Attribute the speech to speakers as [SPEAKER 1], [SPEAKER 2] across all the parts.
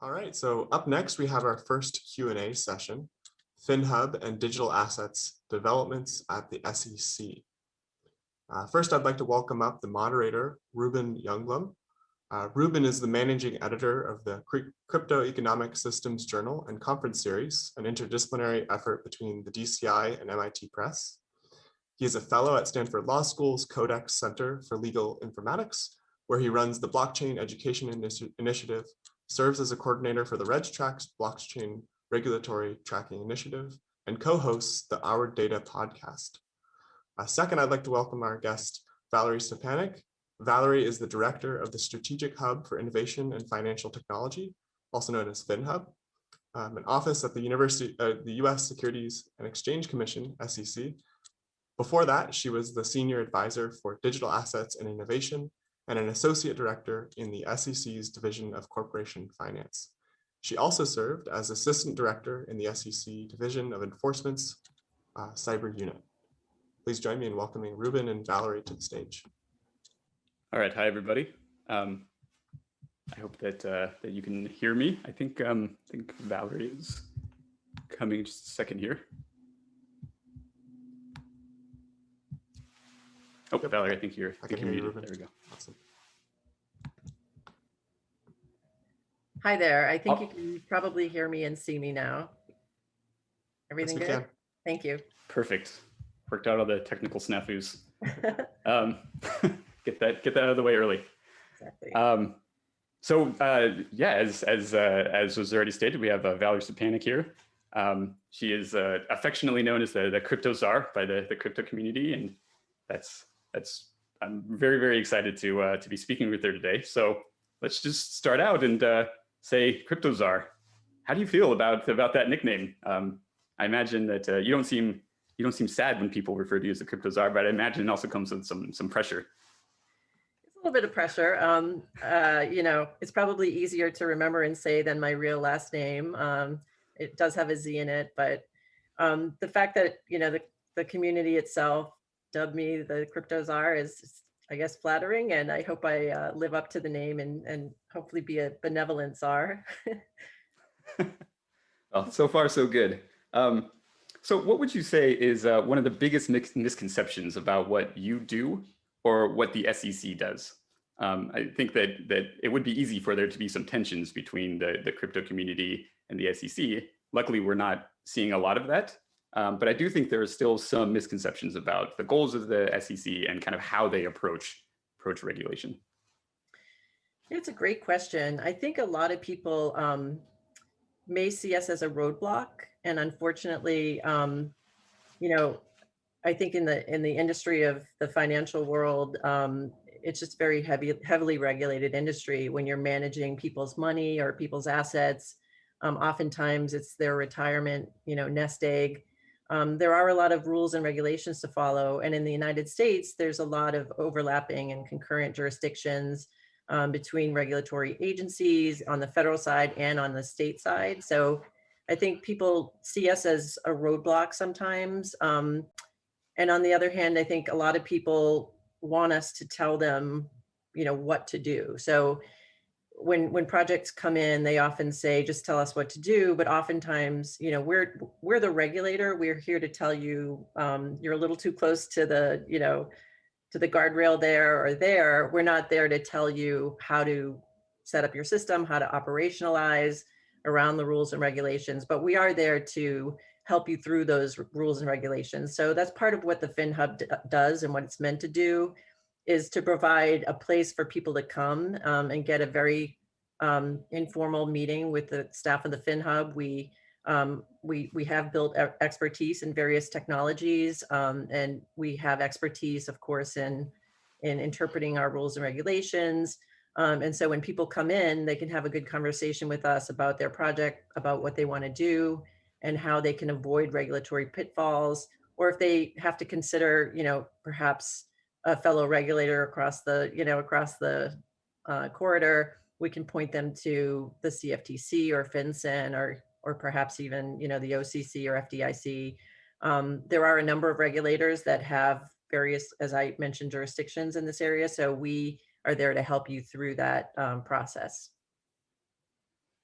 [SPEAKER 1] All right, so up next we have our first Q&A session, FinHub and digital assets developments at the SEC. Uh, first, I'd like to welcome up the moderator, Reuben Youngblom. Uh, Reuben is the managing editor of the Crypto Economic Systems Journal and Conference Series, an interdisciplinary effort between the DCI and MIT Press. He is a fellow at Stanford Law School's Codex Center for Legal Informatics, where he runs the Blockchain Education Initi Initiative, serves as a coordinator for the RegTrax Blockchain Regulatory Tracking Initiative, and co-hosts the Our Data podcast. Uh, second, I'd like to welcome our guest, Valerie Szczepanik. Valerie is the director of the Strategic Hub for Innovation and Financial Technology, also known as FinHub, um, an office at the University, uh, the U.S. Securities and Exchange Commission (SEC). Before that, she was the senior advisor for digital assets and innovation and an associate director in the SEC's Division of Corporation Finance. She also served as assistant director in the SEC Division of Enforcement's uh, cyber unit. Please join me in welcoming Reuben and Valerie to the stage.
[SPEAKER 2] All right, hi everybody. Um, I hope that uh, that you can hear me. I think um, I think Valerie is coming just a second here. Oh, yep. Valerie, I think you're. I, I think you're muted. There we go. Awesome.
[SPEAKER 3] Hi there. I think oh. you can probably hear me and see me now. Everything yes, good? Can. Thank you.
[SPEAKER 2] Perfect worked out all the technical snafus. um, get that get that out of the way early. Exactly. Um, so uh, yeah, as as uh, as was already stated, we have uh, Valerie Szczepanik here. Um, she is uh, affectionately known as the the crypto czar by the the crypto community, and that's that's I'm very very excited to uh, to be speaking with her today. So let's just start out and uh, say crypto czar. How do you feel about about that nickname? Um, I imagine that uh, you don't seem you don't seem sad when people refer to you as a crypto czar, but I imagine it also comes with some some pressure.
[SPEAKER 3] It's a little bit of pressure. Um, uh, you know, it's probably easier to remember and say than my real last name. Um, it does have a Z in it, but um, the fact that, you know, the, the community itself dubbed me the crypto czar is, I guess, flattering. And I hope I uh, live up to the name and, and hopefully be a benevolent czar.
[SPEAKER 2] well, so far, so good. Um, so what would you say is uh, one of the biggest misconceptions about what you do or what the SEC does? Um, I think that that it would be easy for there to be some tensions between the, the crypto community and the SEC. Luckily, we're not seeing a lot of that. Um, but I do think there are still some misconceptions about the goals of the SEC and kind of how they approach approach regulation.
[SPEAKER 3] It's a great question. I think a lot of people um, may see us as a roadblock and unfortunately, um, you know, I think in the in the industry of the financial world, um, it's just very heavy, heavily regulated industry. When you're managing people's money or people's assets, um, oftentimes it's their retirement, you know, nest egg. Um, there are a lot of rules and regulations to follow. And in the United States, there's a lot of overlapping and concurrent jurisdictions um, between regulatory agencies on the federal side and on the state side. So I think people see us as a roadblock sometimes. Um, and on the other hand, I think a lot of people want us to tell them, you know, what to do. So when when projects come in, they often say, just tell us what to do. But oftentimes, you know, we're we're the regulator. We're here to tell you um, you're a little too close to the, you know, to the guardrail there or there. We're not there to tell you how to set up your system, how to operationalize, around the rules and regulations, but we are there to help you through those rules and regulations. So that's part of what the FinHub does and what it's meant to do is to provide a place for people to come um, and get a very um, informal meeting with the staff of the FinHub. We um, we we have built expertise in various technologies, um, and we have expertise, of course, in in interpreting our rules and regulations, um, and so when people come in, they can have a good conversation with us about their project, about what they want to do and how they can avoid regulatory pitfalls, or if they have to consider, you know, perhaps a fellow regulator across the, you know, across the uh, corridor, we can point them to the CFTC or FinCEN or, or perhaps even, you know, the OCC or FDIC. Um, there are a number of regulators that have various, as I mentioned, jurisdictions in this area. So we are there to help you through that um, process.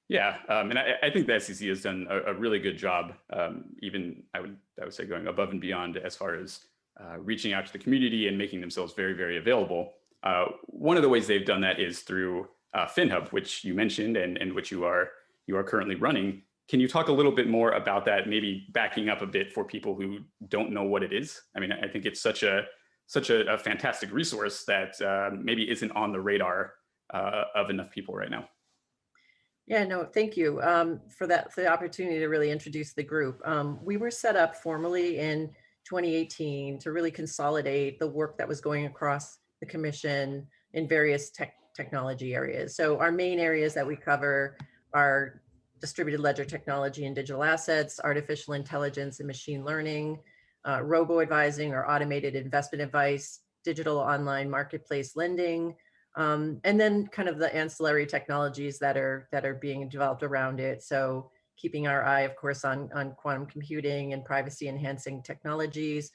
[SPEAKER 2] Yeah, um, and I, I, think the SEC has done a, a really good job, um, even I would I would say going above and beyond as far as uh, reaching out to the community and making themselves very, very available. Uh, one of the ways they've done that is through uh, FinHub, which you mentioned and, and which you are you are currently running. Can you talk a little bit more about that, maybe backing up a bit for people who don't know what it is? I mean, I think it's such a such a, a fantastic resource that uh, maybe isn't on the radar uh, of enough people right now.
[SPEAKER 3] Yeah, no, thank you um, for that, the opportunity to really introduce the group. Um, we were set up formally in 2018 to really consolidate the work that was going across the commission in various tech technology areas. So our main areas that we cover are distributed ledger technology and digital assets, artificial intelligence and machine learning, uh, robo-advising or automated investment advice, digital online marketplace lending, um, and then kind of the ancillary technologies that are that are being developed around it. So keeping our eye, of course, on, on quantum computing and privacy enhancing technologies.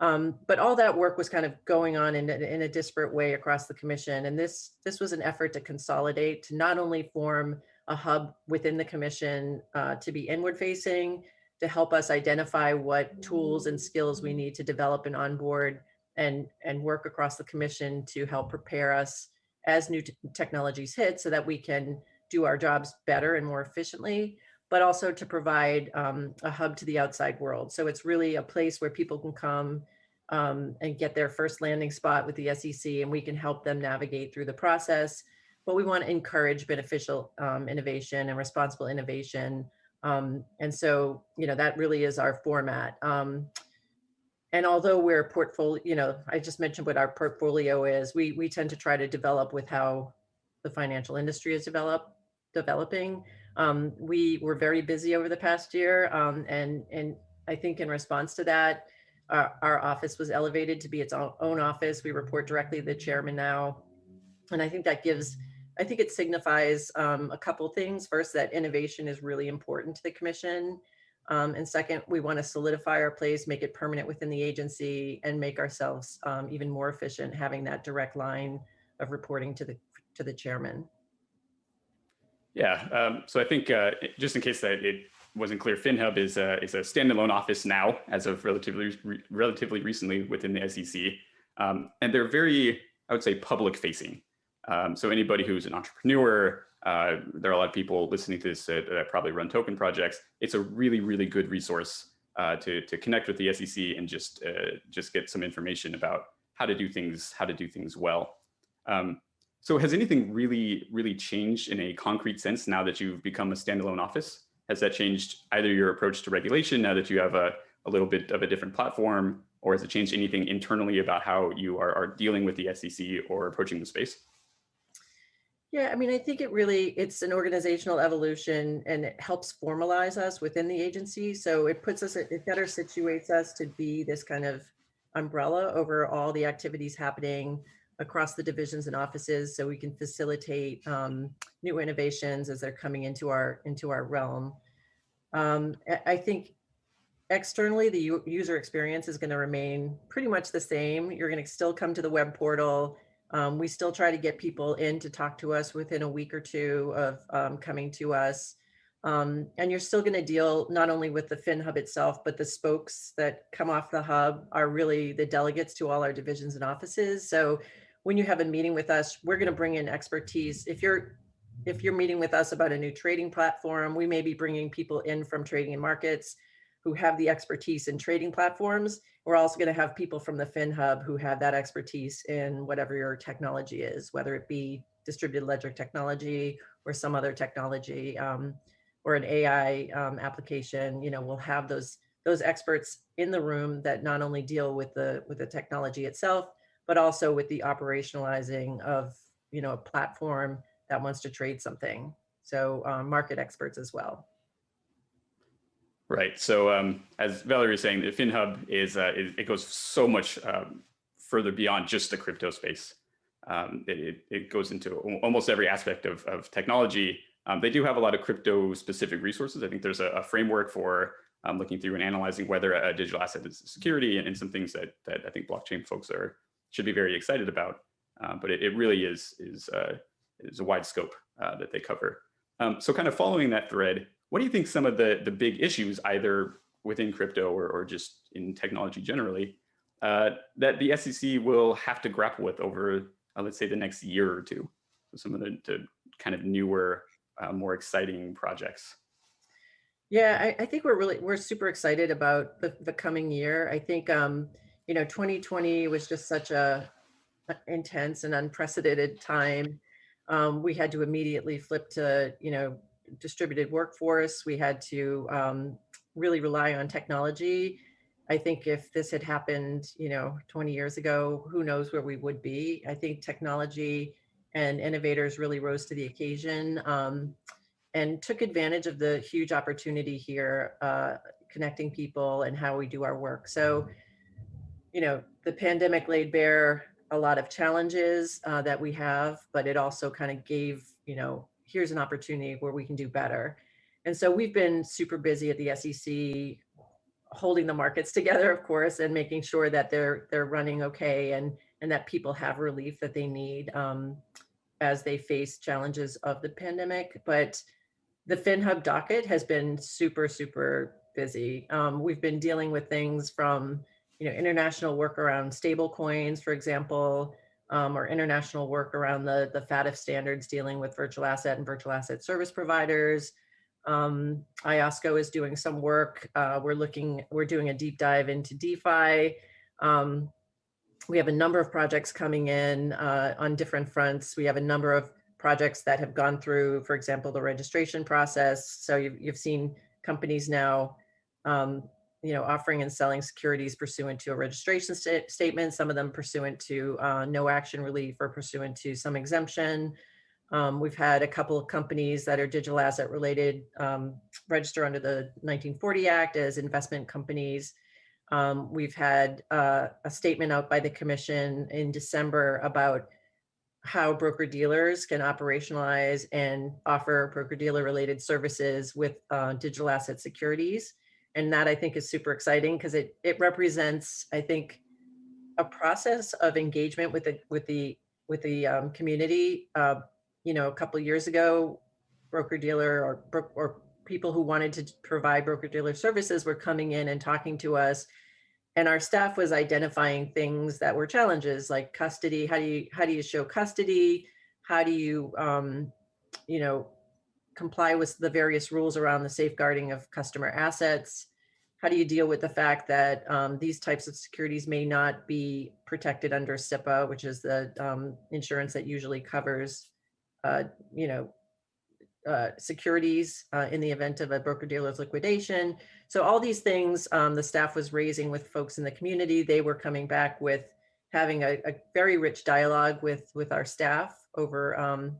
[SPEAKER 3] Um, but all that work was kind of going on in, in a disparate way across the commission. And this, this was an effort to consolidate, to not only form a hub within the commission uh, to be inward facing, to help us identify what tools and skills we need to develop and onboard and, and work across the commission to help prepare us as new technologies hit so that we can do our jobs better and more efficiently, but also to provide um, a hub to the outside world. So it's really a place where people can come um, and get their first landing spot with the SEC and we can help them navigate through the process. But we want to encourage beneficial um, innovation and responsible innovation. Um, and so, you know, that really is our format. Um, and although we're portfolio, you know, I just mentioned what our portfolio is, we, we tend to try to develop with how the financial industry is develop, developing. Um, we were very busy over the past year. Um, and, and I think in response to that, our, our office was elevated to be its own office. We report directly to the chairman now. And I think that gives, I think it signifies um, a couple things. First, that innovation is really important to the commission. Um, and second, we want to solidify our place, make it permanent within the agency and make ourselves um, even more efficient, having that direct line of reporting to the to the chairman.
[SPEAKER 2] Yeah, um, so I think uh, just in case that it wasn't clear, FinHub is a, is a standalone office now as of relatively re relatively recently within the SEC. Um, and they're very, I would say, public facing. Um, so anybody who's an entrepreneur, uh, there are a lot of people listening to this that, that, probably run token projects. It's a really, really good resource uh, to, to connect with the SEC and just, uh, just get some information about how to do things, how to do things well. Um, so has anything really, really changed in a concrete sense now that you've become a standalone office? Has that changed either your approach to regulation now that you have a, a little bit of a different platform, or has it changed anything internally about how you are, are dealing with the SEC or approaching the space?
[SPEAKER 3] Yeah, I mean, I think it really, it's an organizational evolution and it helps formalize us within the agency. So it puts us, it better situates us to be this kind of umbrella over all the activities happening across the divisions and offices so we can facilitate um, new innovations as they're coming into our into our realm. Um, I think externally the user experience is going to remain pretty much the same. You're going to still come to the web portal um, we still try to get people in to talk to us within a week or two of um, coming to us. Um, and you're still going to deal not only with the FinHub itself, but the spokes that come off the hub are really the delegates to all our divisions and offices. So when you have a meeting with us, we're going to bring in expertise. If you're if you're meeting with us about a new trading platform, we may be bringing people in from trading and markets who have the expertise in trading platforms. We're also going to have people from the FinHub who have that expertise in whatever your technology is, whether it be distributed ledger technology or some other technology um, or an AI um, application. You know, we'll have those those experts in the room that not only deal with the with the technology itself, but also with the operationalizing of you know a platform that wants to trade something. So um, market experts as well.
[SPEAKER 2] Right. So um, as Valerie was saying, the FinHub is, uh, it, it, goes so much um, further beyond just the crypto space. Um, it, it, goes into almost every aspect of, of technology. Um, they do have a lot of crypto specific resources. I think there's a, a framework for um, looking through and analyzing whether a digital asset is security and, and, some things that, that I think blockchain folks are should be very excited about. Uh, but it, it, really is, is, uh, is a wide scope uh, that they cover. So kind of following that thread, what do you think some of the, the big issues, either within crypto or, or just in technology generally, uh, that the SEC will have to grapple with over, uh, let's say, the next year or two? So some of the, the kind of newer, uh, more exciting projects.
[SPEAKER 3] Yeah, I, I, think we're really, we're super excited about the, the coming year. I think, um, you know, 2020 was just such a, intense and unprecedented time. Um, we had to immediately flip to, you know, distributed workforce. We had to um, really rely on technology. I think if this had happened, you know, 20 years ago, who knows where we would be. I think technology and innovators really rose to the occasion um, and took advantage of the huge opportunity here, uh, connecting people and how we do our work. So, you know, the pandemic laid bare a lot of challenges uh, that we have, but it also kind of gave, you know, here's an opportunity where we can do better. And so we've been super busy at the SEC, holding the markets together, of course, and making sure that they're they're running okay and and that people have relief that they need um, as they face challenges of the pandemic. But the FinHub docket has been super, super busy. Um, we've been dealing with things from, you know, international work around stable coins, for example, um, or international work around the, the FATF standards dealing with virtual asset and virtual asset service providers. Um, IOSCO is doing some work. Uh, we're looking, we're doing a deep dive into DeFi. Um, we have a number of projects coming in uh, on different fronts. We have a number of projects that have gone through, for example, the registration process. So you've, you've seen companies now, um, you know, offering and selling securities pursuant to a registration st statement, some of them pursuant to uh, no action relief or pursuant to some exemption. Um, we've had a couple of companies that are digital asset related um, register under the 1940 Act as investment companies. Um, we've had uh, a statement out by the commission in December about how broker dealers can operationalize and offer broker dealer related services with uh, digital asset securities. And that I think is super exciting because it, it represents, I think, a process of engagement with the with the with the um, community uh, you know, a couple years ago, broker dealer or, or people who wanted to provide broker dealer services were coming in and talking to us and our staff was identifying things that were challenges like custody how do you how do you show custody? How do you um, you know comply with the various rules around the safeguarding of customer assets how do you deal with the fact that um, these types of securities may not be protected under SIPA, which is the um, insurance that usually covers uh, you know, uh, securities uh, in the event of a broker dealer's liquidation. So all these things um, the staff was raising with folks in the community. They were coming back with having a, a very rich dialogue with with our staff over um,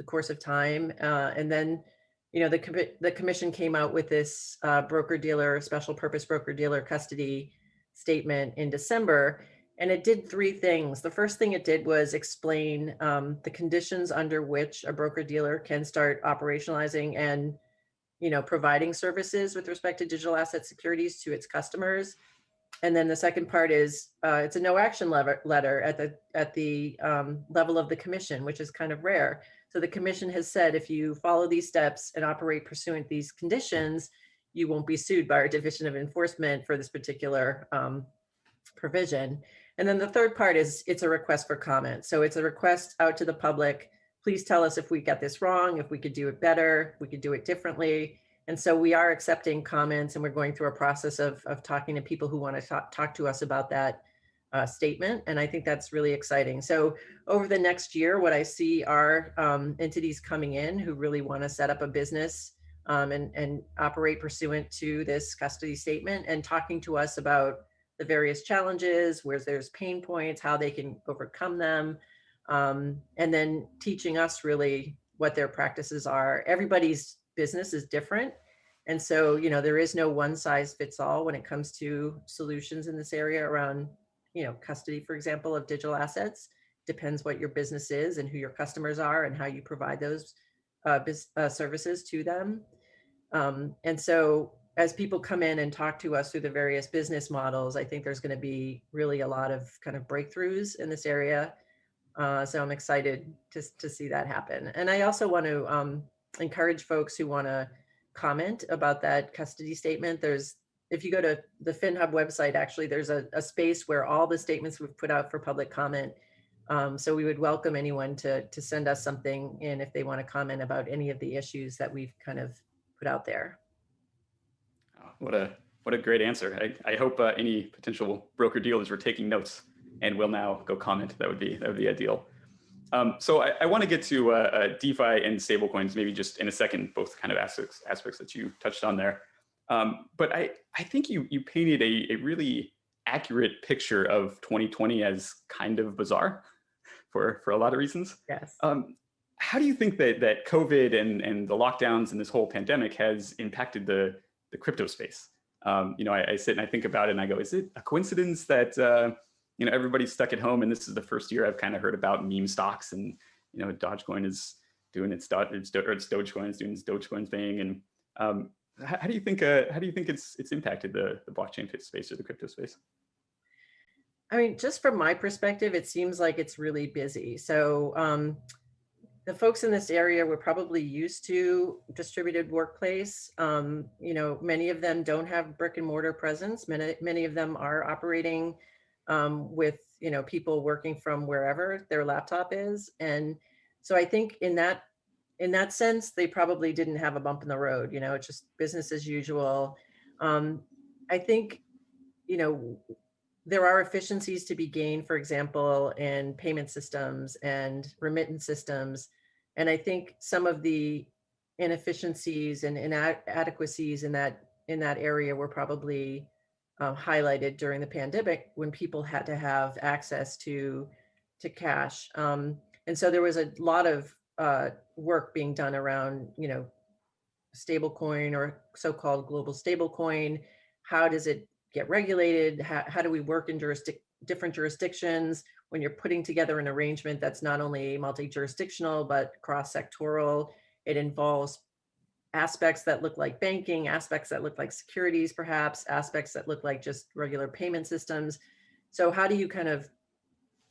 [SPEAKER 3] the course of time. Uh, and then, you know, the, com the commission came out with this uh, broker dealer, special purpose broker dealer custody statement in December. And it did three things. The first thing it did was explain um, the conditions under which a broker dealer can start operationalizing and you know, providing services with respect to digital asset securities to its customers. And then the second part is uh, it's a no action letter, letter at the at the um, level of the commission, which is kind of rare. So the commission has said if you follow these steps and operate pursuant these conditions, you won't be sued by our division of enforcement for this particular um, provision. And then the third part is it's a request for comment. So it's a request out to the public. Please tell us if we got this wrong, if we could do it better, we could do it differently. And so we are accepting comments and we're going through a process of, of talking to people who want to talk, talk to us about that uh, statement. And I think that's really exciting. So over the next year, what I see are um, entities coming in who really want to set up a business um, and, and operate pursuant to this custody statement and talking to us about the various challenges, where there's pain points, how they can overcome them, um, and then teaching us really what their practices are. Everybody's business is different. And so, you know, there is no one size fits all when it comes to solutions in this area around, you know, custody, for example, of digital assets. Depends what your business is and who your customers are and how you provide those uh, uh, services to them. Um, and so as people come in and talk to us through the various business models, I think there's going to be really a lot of kind of breakthroughs in this area. Uh, so I'm excited to, to see that happen. And I also want to um, encourage folks who want to comment about that custody statement. There's, if you go to the FinHub website, actually, there's a, a space where all the statements we've put out for public comment. Um, so we would welcome anyone to, to send us something in if they want to comment about any of the issues that we've kind of put out there.
[SPEAKER 2] Oh, What a what a great answer. I, I hope uh, any potential broker dealers were taking notes and will now go comment. That would be that would be ideal. Um, so I, I want to get to uh, uh, DeFi and stablecoins maybe just in a second, both kind of aspects aspects that you touched on there. Um, but I I think you you painted a, a really accurate picture of 2020 as kind of bizarre for for a lot of reasons.
[SPEAKER 3] Yes.
[SPEAKER 2] Um, how do you think that that COVID and and the lockdowns and this whole pandemic has impacted the the crypto space? Um, you know, I, I, sit and I think about it and I go, is it a coincidence that uh, you know everybody's stuck at home and this is the first year I've kind of heard about meme stocks and you know Dogecoin is doing its dot its, or its Dogecoin is doing its Dogecoin thing and um, how, do you think uh, how do you think it's it's impacted the the blockchain space or the crypto space?
[SPEAKER 3] I mean, just from my perspective, it seems like it's really busy. So um, the folks in this area were probably used to distributed workplace. Um, you know, many of them don't have brick and mortar presence. Many, many of them are operating um, with, you know, people working from wherever their laptop is. And so I think in that, in that sense, they probably didn't have a bump in the road, you know, it's just business as usual. Um, I think, you know, there are efficiencies to be gained, for example, in payment systems and remittance systems. And I think some of the inefficiencies and inadequacies in that in that area were probably uh, highlighted during the pandemic when people had to have access to to cash. Um, and so there was a lot of uh, work being done around, you know, stablecoin or so-called global stablecoin. How does it get regulated? How, how do we work in jurisdic different jurisdictions when you're putting together an arrangement that's not only multi-jurisdictional, but cross-sectoral? It involves aspects that look like banking, aspects that look like securities, perhaps, aspects that look like just regular payment systems. So how do you kind of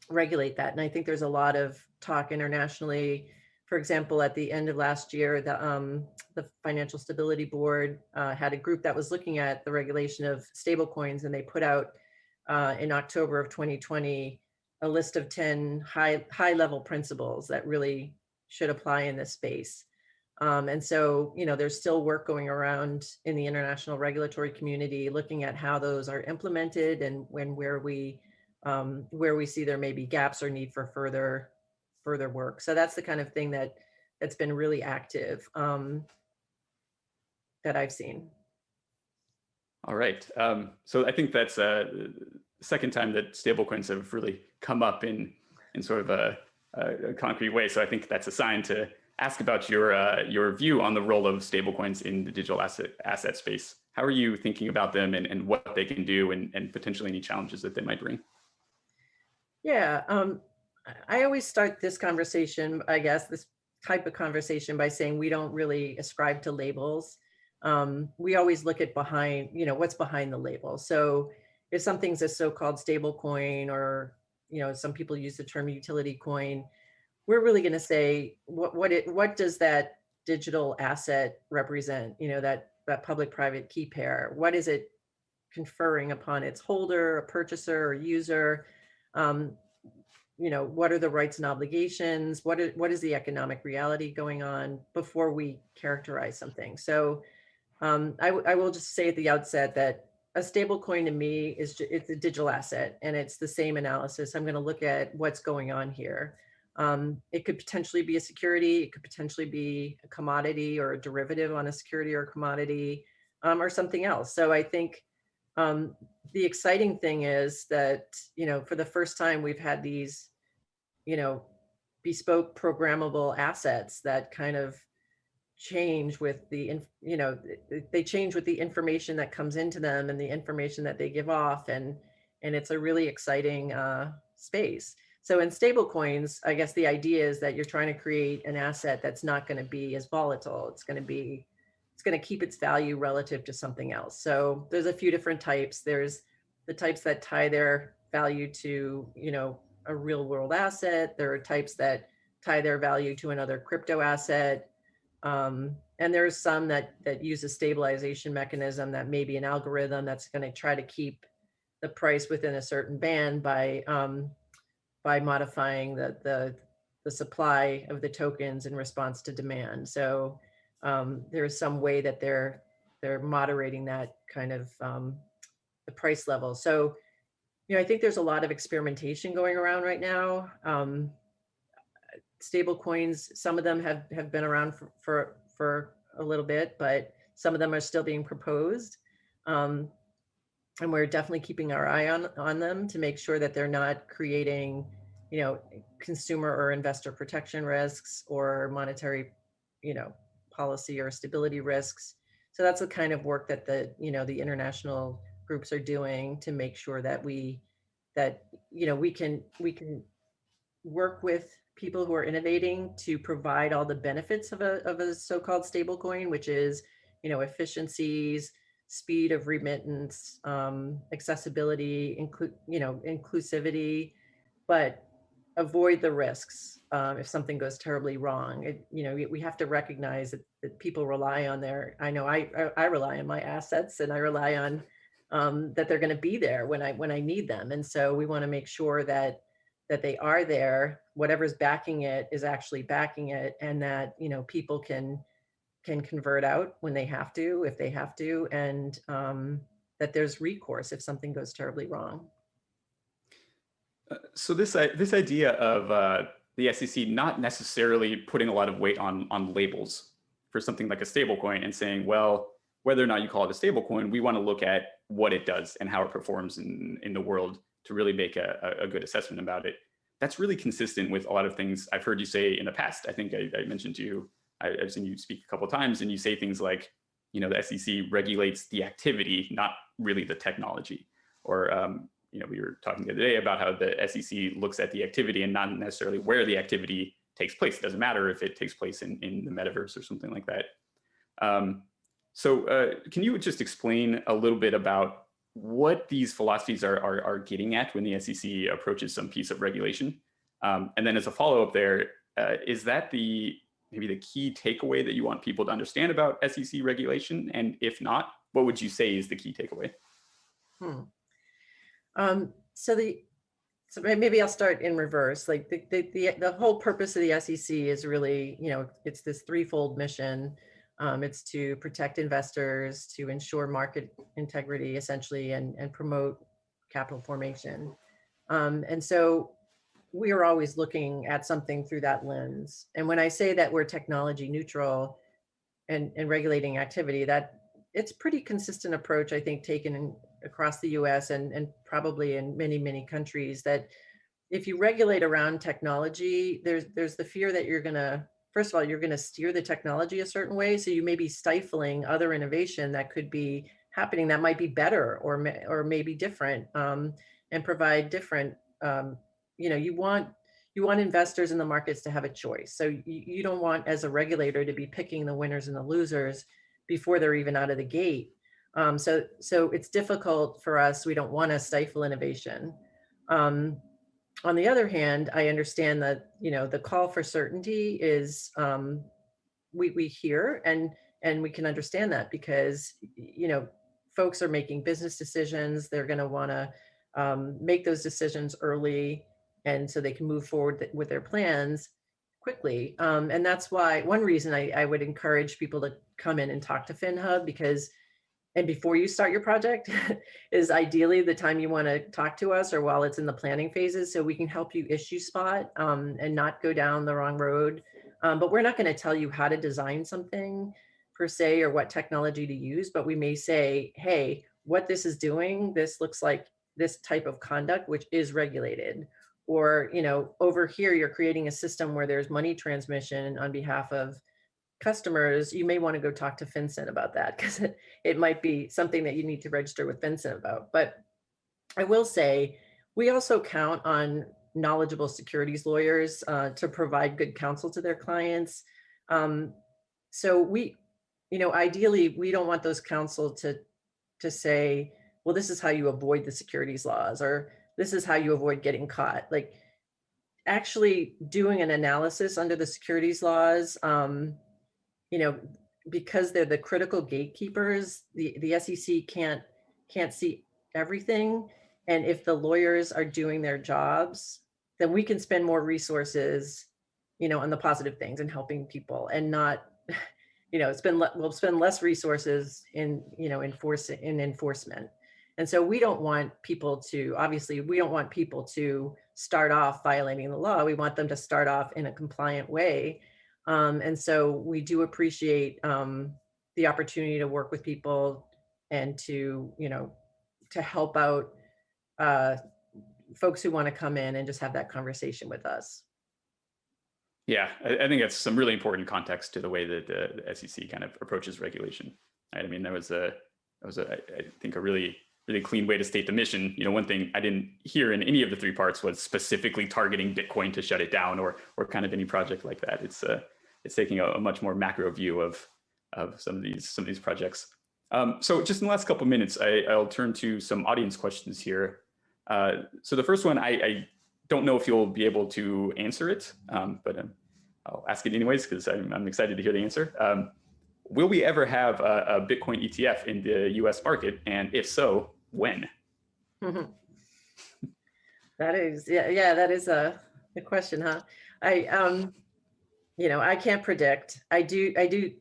[SPEAKER 3] regulate that? And I think there's a lot of talk internationally for example, at the end of last year, the, um, the Financial Stability Board uh, had a group that was looking at the regulation of stablecoins, and they put out uh, in October of 2020 a list of 10 high high level principles that really should apply in this space. Um, and so, you know, there's still work going around in the international regulatory community, looking at how those are implemented and when where we um, where we see there may be gaps or need for further further work. So that's the kind of thing that that's been really active um, that I've seen.
[SPEAKER 2] All right. Um, so I think that's uh, the second time that stablecoins have really come up in in sort of a, a, concrete way. So I think that's a sign to ask about your uh, your view on the role of stablecoins in the digital asset asset space. How are you thinking about them and, and what they can do and, and potentially any challenges that they might bring?
[SPEAKER 3] Yeah, um, I always start this conversation, I guess, this type of conversation by saying we don't really ascribe to labels. Um, we always look at behind, you know, what's behind the label. So if something's a so-called stable coin or, you know, some people use the term utility coin, we're really going to say what what it what does that digital asset represent? You know, that that public-private key pair. What is it conferring upon its holder, a purchaser, or user? Um, you know, what are the rights and obligations? What is, what is the economic reality going on before we characterize something? So um, I, I will just say at the outset that a stable coin to me is it's a digital asset and it's the same analysis. I'm going to look at what's going on here. Um, it could potentially be a security. It could potentially be a commodity or a derivative on a security or commodity um, or something else. So I think um, the exciting thing is that, you know, for the first time we've had these, you know, bespoke programmable assets that kind of change with the, you know, they change with the information that comes into them and the information that they give off. And, and it's a really exciting uh, space. So in stable coins, I guess the idea is that you're trying to create an asset that's not going to be as volatile. It's going to be it's going to keep its value relative to something else. So there's a few different types. There's the types that tie their value to, you know, a real world asset. There are types that tie their value to another crypto asset. Um, and there's some that that use a stabilization mechanism that may be an algorithm that's going to try to keep the price within a certain band by um, by modifying the the the supply of the tokens in response to demand. So um, there's some way that they're they're moderating that kind of um, the price level. So you know, I think there's a lot of experimentation going around right now. Um, stable coins, some of them have, have been around for, for, for a little bit, but some of them are still being proposed. Um, and we're definitely keeping our eye on, on them to make sure that they're not creating, you know, consumer or investor protection risks or monetary, you know, policy or stability risks. So that's the kind of work that the, you know, the international groups are doing to make sure that we, that, you know, we can, we can work with people who are innovating to provide all the benefits of a, of a so-called stable coin, which is, you know, efficiencies, speed of remittance, um, accessibility, include, you know, inclusivity, but avoid the risks um, if something goes terribly wrong. It, you know, we, we have to recognize that, that people rely on their, I know I, I, I rely on my assets and I rely on um, that they're going to be there when I, when I need them. And so we want to make sure that that they are there, whatever's backing it is actually backing it and that, you know, people can can convert out when they have to, if they have to, and um, that there's recourse if something goes terribly wrong.
[SPEAKER 2] Uh, so this this idea of uh, the SEC not necessarily putting a lot of weight on on labels for something like a stablecoin and saying, well, whether or not you call it a stablecoin, we want to look at what it does and how it performs in in the world to really make a, a good assessment about it. That's really consistent with a lot of things I've heard you say in the past. I think I, I mentioned to you, I, have seen you speak a couple times and you say things like, you know, the SEC regulates the activity, not really the technology. Or, um, you know, we were talking the other day about how the SEC looks at the activity and not necessarily where the activity takes place. It doesn't matter if it takes place in, in the metaverse or something like that. Um, so uh, can you just explain a little bit about what these philosophies are, are, are, getting at when the SEC approaches some piece of regulation. Um, and then as a follow-up there, uh, is that the maybe the key takeaway that you want people to understand about SEC regulation? And if not, what would you say is the key takeaway?
[SPEAKER 3] Hmm. Um, so the so maybe I'll start in reverse. Like the, the, the, the whole purpose of the SEC is really, you know, it's this threefold mission um, it's to protect investors, to ensure market integrity, essentially, and, and promote capital formation. Um, and so we are always looking at something through that lens. And when I say that we're technology neutral and, and regulating activity, that it's pretty consistent approach, I think, taken in, across the US and, and probably in many, many countries that if you regulate around technology, there's, there's the fear that you're gonna first of all, you're going to steer the technology a certain way. So you may be stifling other innovation that could be happening that might be better or, or maybe different um, and provide different, um, you know, you want, you want investors in the markets to have a choice. So you, you don't want as a regulator to be picking the winners and the losers before they're even out of the gate. Um, so, so it's difficult for us. We don't want to stifle innovation. Um, on the other hand, I understand that, you know, the call for certainty is, um, we, we hear and, and we can understand that because, you know, folks are making business decisions. They're going to want to um, make those decisions early and so they can move forward with their plans quickly. Um, and that's why one reason I, I would encourage people to come in and talk to FinHub because and before you start your project is ideally the time you want to talk to us or while it's in the planning phases so we can help you issue spot um, and not go down the wrong road. Um, but we're not going to tell you how to design something per se or what technology to use, but we may say, hey, what this is doing, this looks like this type of conduct, which is regulated. Or, you know, over here, you're creating a system where there's money transmission on behalf of customers, you may want to go talk to FinCEN about that because it, it might be something that you need to register with FinCEN about. But I will say, we also count on knowledgeable securities lawyers uh, to provide good counsel to their clients. Um, so we, you know, ideally, we don't want those counsel to, to say, well, this is how you avoid the securities laws, or this is how you avoid getting caught. Like actually doing an analysis under the securities laws um, you know, because they're the critical gatekeepers, the, the SEC can't, can't see everything. And if the lawyers are doing their jobs, then we can spend more resources, you know, on the positive things and helping people and not, you know, spend, we'll spend less resources in, you know, enforcing, in enforcement. And so we don't want people to, obviously, we don't want people to start off violating the law. We want them to start off in a compliant way. Um, and so we do appreciate um, the opportunity to work with people and to, you know, to help out uh, folks who want to come in and just have that conversation with us.
[SPEAKER 2] Yeah, I, I think that's some really important context to the way that the, SEC kind of approaches regulation. Right? I mean, that was a, that was a, I I think a really, really clean way to state the mission. You know, one thing I didn't hear in any of the three parts was specifically targeting Bitcoin to shut it down or, or kind of any project like that. It's, uh, it's taking a, a much more macro view of, of some of these, some of these projects. Um, so just in the last couple of minutes, I, I'll turn to some audience questions here. Uh, so the first one, I, I don't know if you'll be able to answer it, um, but um, I'll ask it anyways because I'm, I'm, excited to hear the answer. Um, will we ever have a, a, Bitcoin ETF in the US market? And if so, when?
[SPEAKER 3] that is, yeah, yeah, that is a, a question, huh? I, um, you know, I can't predict. I do, I do,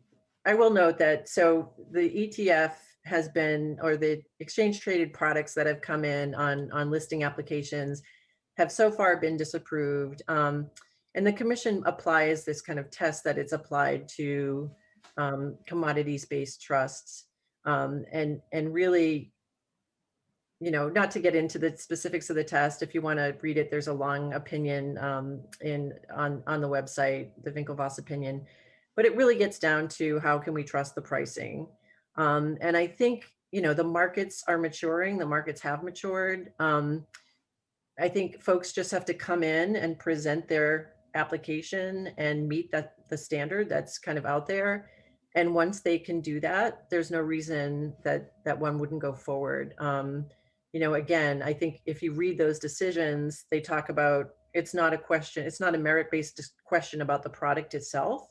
[SPEAKER 3] I will note that, so the ETF has been, or the exchange traded products that have come in on, on listing applications have so far been disapproved. Um, and the commission applies this kind of test that it's applied to um, commodities-based trusts. Um, and, and really, you know, not to get into the specifics of the test, if you want to read it, there's a long opinion um, in on, on the website, the Winklevoss opinion, but it really gets down to how can we trust the pricing? Um, and I think, you know, the markets are maturing, the markets have matured. Um, I think folks just have to come in and present their application and meet that the standard that's kind of out there. And once they can do that, there's no reason that that one wouldn't go forward. Um, you know, again, I think if you read those decisions, they talk about it's not a question, it's not a merit-based question about the product itself.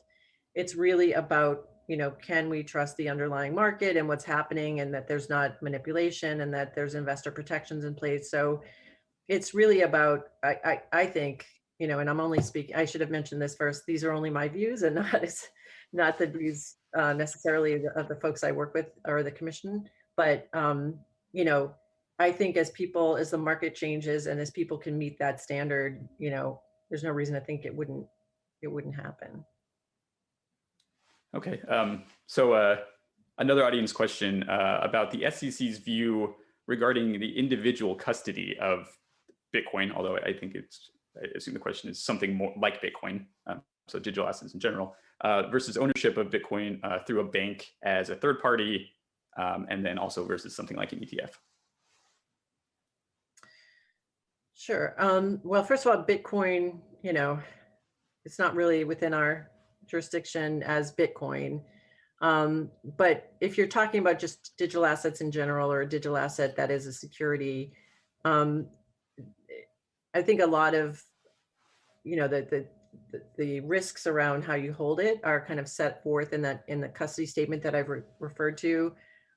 [SPEAKER 3] It's really about you know, can we trust the underlying market and what's happening and that there's not manipulation and that there's investor protections in place. So it's really about, I, I, I think, you know, and I'm only speaking, I should have mentioned this first, these are only my views and not not the views uh, necessarily of the folks I work with or the commission, but, um, you know, I think as people, as the market changes and as people can meet that standard, you know, there's no reason to think it wouldn't, it wouldn't happen.
[SPEAKER 2] Okay, um, so uh, another audience question uh, about the SEC's view regarding the individual custody of Bitcoin, although I think it's, I assume the question is something more like Bitcoin, um, so digital assets in general, uh, versus ownership of Bitcoin uh, through a bank as a third party, um, and then also versus something like an ETF.
[SPEAKER 3] Sure. Um, well, first of all, Bitcoin, you know, it's not really within our jurisdiction as Bitcoin. Um, but if you're talking about just digital assets in general or a digital asset that is a security, um, I think a lot of, you know, the, the, the, risks around how you hold it are kind of set forth in that in the custody statement that I've re referred to.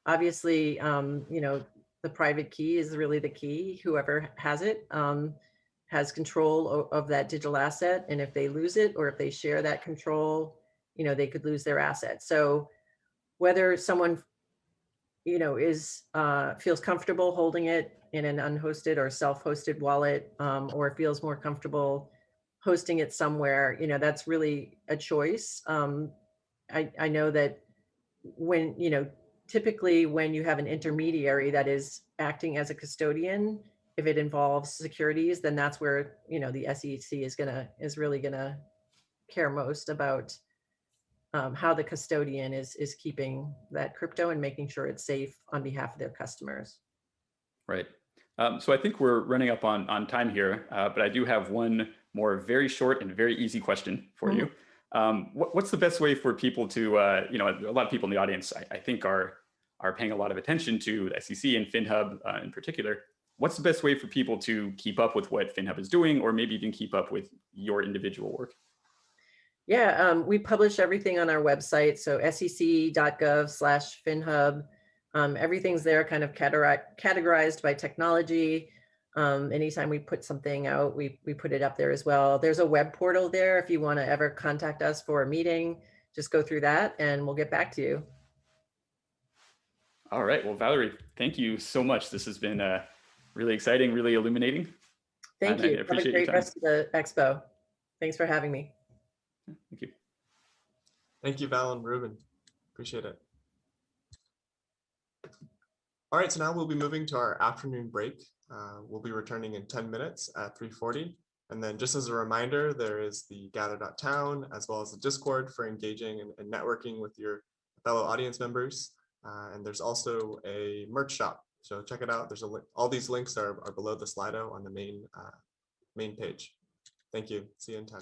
[SPEAKER 3] Obviously, um, you know, the private key is really the key, whoever has it. Um, has control of that digital asset. And if they lose it or if they share that control, you know, they could lose their asset. So whether someone, you know, is uh, feels comfortable holding it in an unhosted or self-hosted wallet um, or feels more comfortable hosting it somewhere, you know, that's really a choice. Um, I, I know that when, you know, typically when you have an intermediary that is acting as a custodian, if it involves securities, then that's where, you know, the SEC is gonna, is really gonna care most about um, how the custodian is, is keeping that crypto and making sure it's safe on behalf of their customers.
[SPEAKER 2] Right. Um, so I think we're running up on, on time here, uh, but I do have one more very short and very easy question for mm -hmm. you. Um, what, what's the best way for people to, uh, you know, a lot of people in the audience, I, I, think are, are paying a lot of attention to the SEC and FinHub uh, in particular what's the best way for people to keep up with what FinHub is doing, or maybe even keep up with your individual work?
[SPEAKER 3] Yeah, um, we publish everything on our website, so sec.gov slash FinHub. Um, everything's there kind of categorized by technology. Um, anytime we put something out, we, we put it up there as well. There's a web portal there. If you want to ever contact us for a meeting, just go through that and we'll get back to you.
[SPEAKER 2] All right. Well, Valerie, thank you so much. This has been uh, really exciting, really illuminating.
[SPEAKER 3] Thank
[SPEAKER 2] And I
[SPEAKER 3] you. Have a
[SPEAKER 2] appreciate your
[SPEAKER 3] great rest of the expo. Thanks for having me.
[SPEAKER 2] Thank you.
[SPEAKER 1] Thank you, Val and Reuben. Appreciate it. All right, so now we'll be moving to our afternoon break. Uh, We'll be returning in 10 minutes at 3:40. And then just as a reminder, there is the gather.town as well as the Discord for engaging and and networking with your fellow audience members. Uh, And there's also a merch shop. So check it out. There's a, link. all these links are are below the Slido on the main, uh, main page. Thank you. See you in 10.